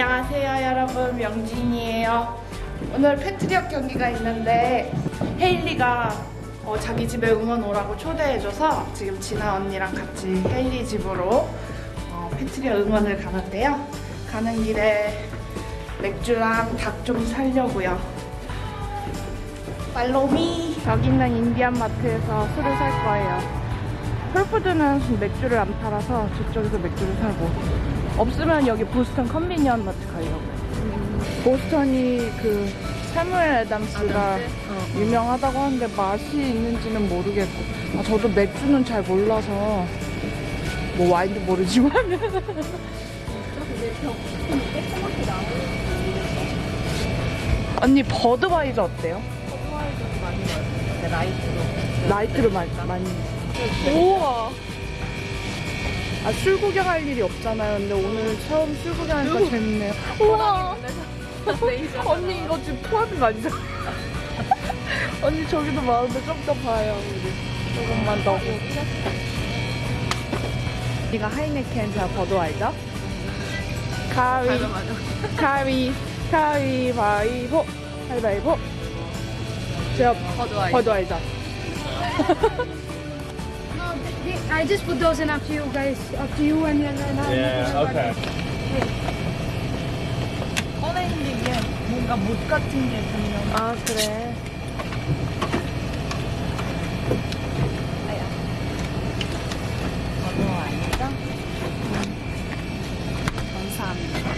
안녕하세요 여러분. 명진이에요. 오늘 패트리엇 경기가 있는데 헤일리가 어, 자기 집에 응원 오라고 초대해줘서 지금 진아 언니랑 같이 헤일리 집으로 어, 패트리엇 응원을 가는데요. 가는 길에 맥주랑 닭좀 사려고요. follow me. 여기 있는 인디안 마트에서 술을 살 거예요. 홀푸드는 맥주를 안 팔아서 저쪽에서 맥주를 사고 없으면 여기 보스턴 convenience 마트 가려고요 보스턴이 그 사무엘 애담스가 유명하다고 하는데 맛이 있는지는 모르겠고. 아, 저도 맥주는 잘 몰라서 뭐 와인도 모르지만. 언니 버드와이저 어때요? 라이트로. 라이트를 많이 많이. 우와 아 술 구경할 일이 없잖아요. 근데 오늘 처음 술 구경하니까 재밌네요. 우와. 언니 이거 지금 포함이 아니잖아 언니 저기도 많은데 좀 더 봐요 우리 조금만 더. 이가 하이네켄 자 버드와이저 가위 가위 가위바위보 가위바위보. 제가 버드와이저. 버드와이저 I just put those in up to you guys, up to you and then and I'll Yeah, okay. 꺼내는 게 뭔가 못 같은 게 분명 아, 그래. 번호 아니죠? 감사합니다.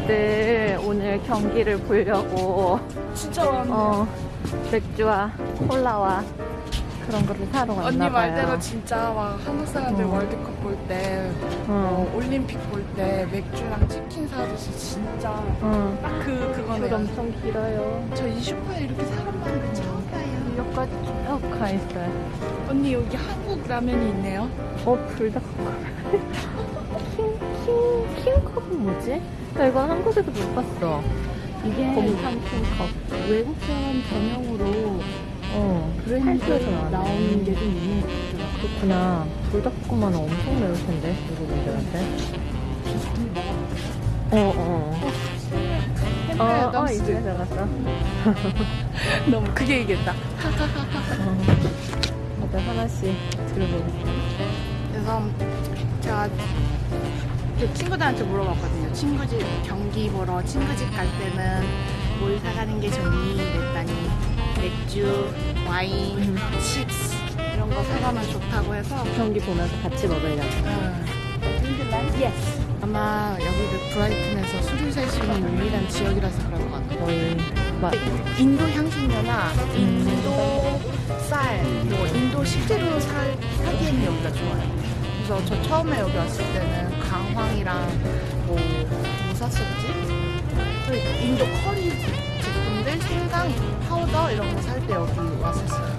다들 오늘 경기를 보려고 진짜 많네. 어 맥주와 콜라와 그런 거를 사러 왔나 언니 봐요. 말대로 진짜 막 한국 사람들 어. 월드컵 볼 때, 응. 어, 올림픽 볼 때 맥주랑 치킨 사듯이 진짜 응. 딱 그 줄 그거네요. 엄청 길어요. 저 이 슈퍼에 이렇게 사람 많은 거 처음 봐요. 여기까지 쭉 가 있어요. 언니 여기 한국 라면이 있네요. 어 불닭 킹킹 킹컵은 뭐지? 나 이거 한국에서 못 봤어. 이게 곰탕 킹컵. 외국 사람 전용으로 어 브랜드에서 나오는 게 좀 있는 것 같더라고요. 그렇구나. 불닭볶음만은 엄청 매울 텐데 외국인들한테. 어 어. 어, 어, 햄버거 이제 들어갔어. 너무 크게 얘기했다. 어. 다들 하나씩 들어보겠습니다. 그래서 제가 그 친구들한테 물어봤거든요. 친구 집 경기 보러 친구 집 갈 때는 뭘 사가는 게 좋니? 그랬더니 맥주, 와인, 음. chips 이런 거 사가면 좋다고 해서 경기 보면서 같이 먹으려고. yes. 아마 여기가 브라이튼에서 술을 살 수 있는 유일한 지역이라서 그런 것 같아요. 거의 막 인도 향신료나 인도 쌀, 뭐 인도 식재료 사, 사기에는 여기가 좋아요. 그래서 저 처음에 여기 왔을 때는 강황이랑 뭐, 뭐 샀었지? 그 인도 커리 제품들, 생강, 파우더 이런 거 살 때 여기 왔었어요.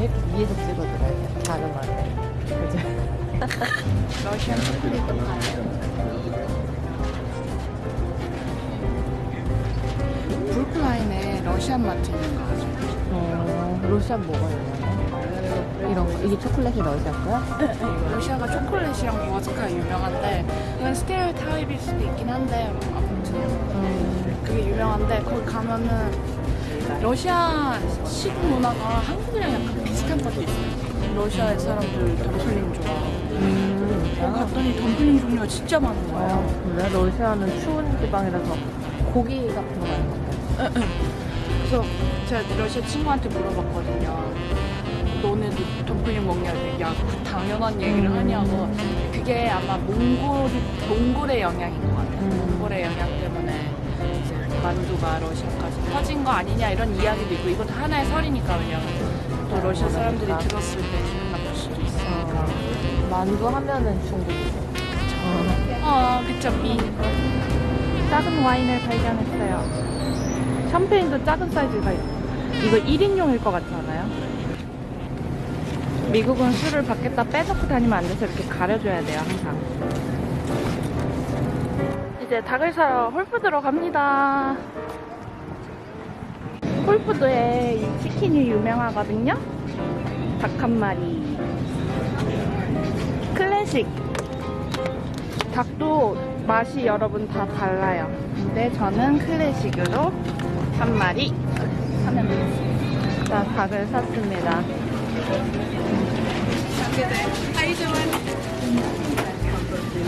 이렇게 위에서 찍어줘야 돼. 다른 말에. 그죠? Russian 초콜릿도 파요. 브루클라인에 Russian 마트 있는 거 아죠? 어, Russian 뭐가 있나요? 이런 거. 이게 초콜릿이 러시아 거야? 러시아가 초콜릿이랑 보드카가 유명한데 이건 stereotype일 수도 있긴 한데 아무튼 음, 그게 유명한데 거기 가면은 러시아 식 문화가 한국이랑 약간 비슷한 것도 있어요. 러시아의 사람들 dumpling 좋아하고 음, 거기 갔더니 dumpling 종류가 진짜 많은 거예요. 어, 그래? 러시아는 추운 지방이라서 고기 같은 거 많이 먹어요. 그래서 제가 러시아 친구한테 물어봤거든요. 너네도 덤플링 먹냐? 그랬더니 야, 그 당연한 얘기를 음. 하냐고. 그게 아마 몽골, 몽골의 영향인 것 같아요. 음. 몽골의 영향 때문에 이제 만두가 러시아까지 퍼진 거 아니냐 이런 이야기도 있고 이것도 하나의 설이니까 왜냐면 또 러시아 사람들이 그러니까. 들었을 때 기분 나쁠 수도 있으니까. 어, 만두 하면은 중국이죠. 어. 어, 그쵸, 미. 작은 와인을 발견했어요. 샴페인도 작은 사이즈가 있어요. 이거 1인용일 것 같지 않아요? 미국은 술을 밖에다 빼놓고 다니면 안 돼서 이렇게 가려줘야 돼요, 항상. 이제 닭을 사러 홀푸드로 갑니다. 홀푸드에 이 치킨이 유명하거든요. 닭 한 마리. 클래식. 닭도 맛이 여러분 다 달라요. 근데 저는 클래식으로 한 마리 사면 되겠습니다. 자, 닭을 샀습니다. Are you doing?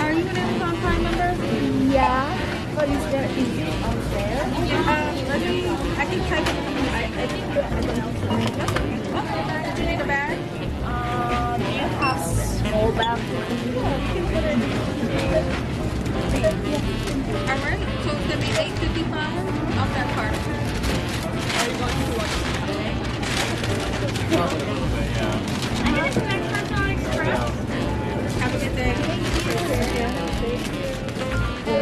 Are you gonna have a Prime member? Yeah. But is there, is it on sale? Yeah. Let me. I can try to. I, I think everyone else is. Do you need a bag? Uh, do you have small bag? Alright. So it's gonna be eight fifty five off that card. Are you going to watch? I get it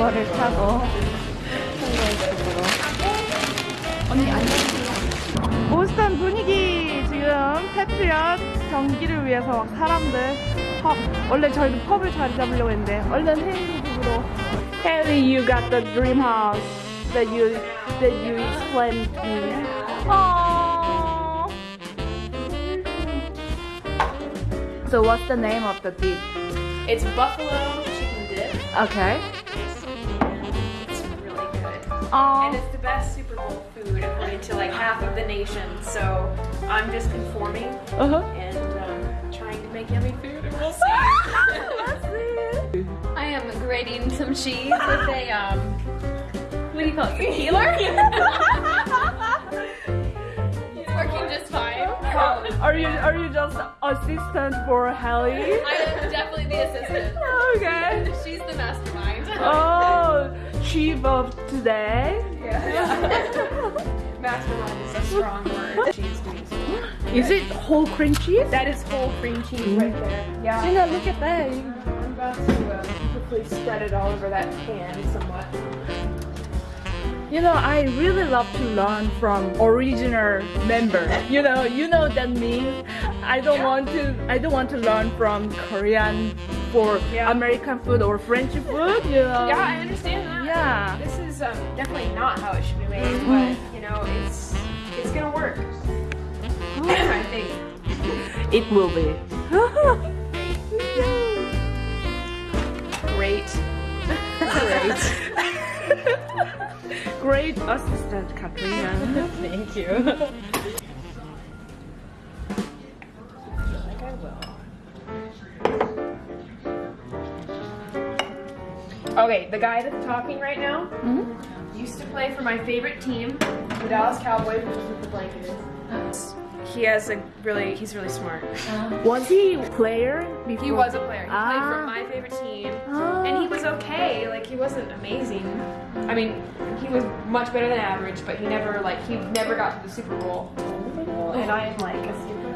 우버를 타고 홀로이쪽으로 언니 안녕 보스턴 분위기 지금 패트리엇 경기를 위해서 막 사람들 펍 원래 저희도 펍을 자리 잡으려고 했는데 얼른 집으로 Haley you got the dream house that you that you explained to me Aww. So what's the name of the dish? It's buffalo chicken dip. Okay. It's really good. Aww. And it's the best Super Bowl food according to like half of the nation. So I'm just conforming Uh-huh. and um, trying to make yummy food and we'll see. I am grating some cheese with a um what do you call it? A peeler? it's working just fine. Um, Are you are you just assistant for Hallie? I am definitely the assistant. Okay. She's the mastermind. Oh, chief of today. Yeah. Mastermind is a strong word. She's doing so. Is it whole cream cheese? That is whole cream cheese right there. Yeah. Gina, look at that. I'm about to uh, quickly spread it all over that pan somewhat. You know, I really love to learn from original member. You know, you know that means I don't want to I don't want to learn from Korean for Yeah. American food or French food, know. Yeah, I understand that. Yeah. This is um, definitely not how it should be made, but you know, it's it's gonna work. I think. It will be. Great. Great. Great assistant, Katrina. Thank you. Okay, the guy that's talking right now used to play for my favorite team, the Dallas Cowboys, which is what the blanket is. He has a really, he's really smart. Was he a player before? He was a player. He played Ah. for my favorite team. Ah. And he was okay. Like he wasn't amazing. I mean, he was much better than average, but he never like he never got to the Super Bowl. And I am like a super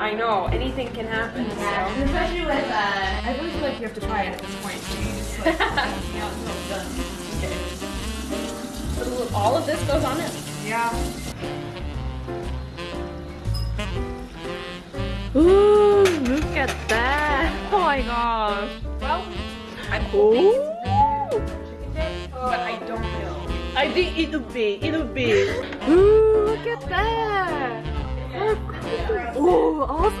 I know anything can happen. So. especially with uh, I really feel like you have to try it at this point. So you just like hang out until it's done. Okay. So all of this goes on it. Yeah. Ooh, look at that. Oh my gosh. Well, I'm Ooh. hoping chicken dip, but I don't know. I think it'll be. it'll be. Ooh, look at that. Oh, awesome.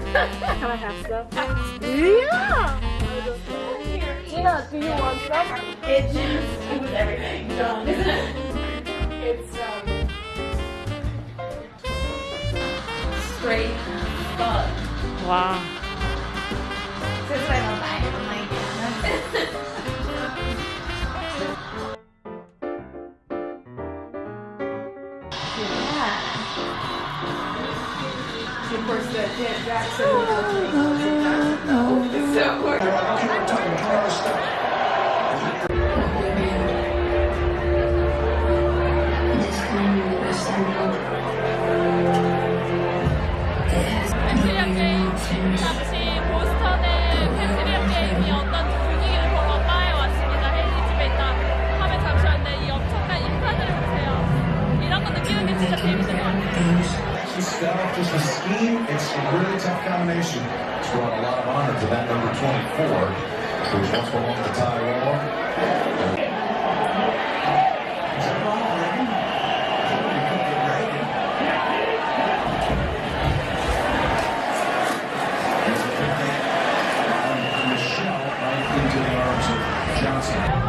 Can I have some? Yeah. Gina, do you want some? It's it was everything. So it's um straight fun. Wow. Since I don't it, I'm like, course, the Janet Jackson. so tough combination. It's brought a lot of honor to that number 24, who was once belonged to Ty Wall.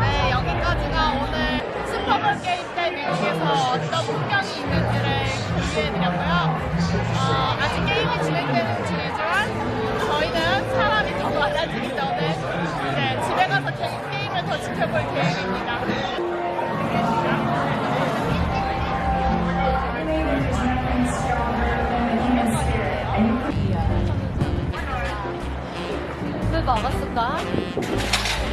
네, 여기까지가 오늘 슈퍼볼 게임 때 미국에서 어떤 풍경이 있는지를 공유해드렸고요. 어, 진행되는 중이지만 저희는 사람이 더 많아지기 전에 이제 집에 가서 게, 게임을 더 지켜볼 계획입니다. 왜 막았을까?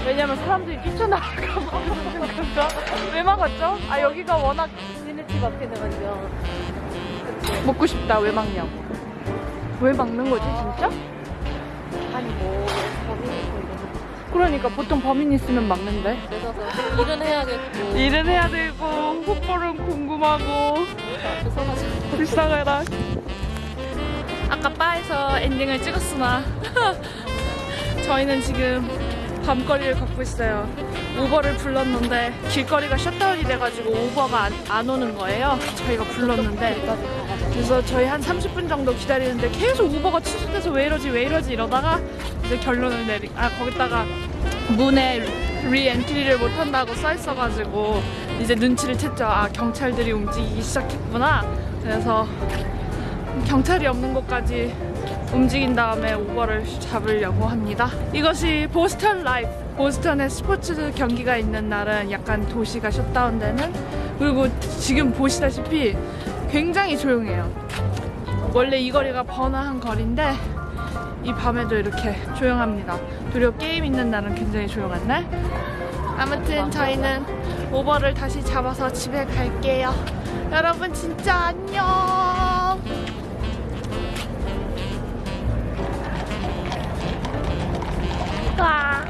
왜냐면 사람들이 뛰쳐나갈까 봐. 그래서 왜 막았죠? 아 여기가 워낙 니네 집 앞에 내가지고 먹고 싶다. 왜 막냐고. 왜 막는 거지 진짜? 아니 뭐 범인이 이러면 그러니까 보통 범인 있으면 막는데. 늦어서 일은 해야겠고 일은 해야 되고 후보는 궁금하고 불쌍하다. 아까 바에서 엔딩을 찍었으나 저희는 지금 밤거리를 걷고 있어요. 우버를 불렀는데 길거리가 shutdown이 돼가지고 우버가 안, 안 오는 거예요. 저희가 불렀는데 그래서 저희 한 30분 정도 기다리는데 계속 우버가 취소돼서 왜 이러지 왜 이러지 이러다가 이제 결론을 내리 아 거기다가 문에 re-entry를 못한다고 써 있어가지고 이제 눈치를 챘죠. 아 경찰들이 움직이기 시작했구나. 그래서 경찰이 없는 곳까지 움직인 다음에 우버를 잡으려고 합니다. 이것이 보스턴 라이프. 보스턴에 스포츠 경기가 있는 날은 약간 도시가 shutdown되는 그리고 지금 보시다시피 굉장히 조용해요. 원래 이 거리가 번화한 거리인데 이 밤에도 이렇게 조용합니다. 도리어 게임 있는 날은 굉장히 조용한 날. 아무튼 저희는 우버를 다시 잡아서 집에 갈게요. 여러분 진짜 안녕. 와.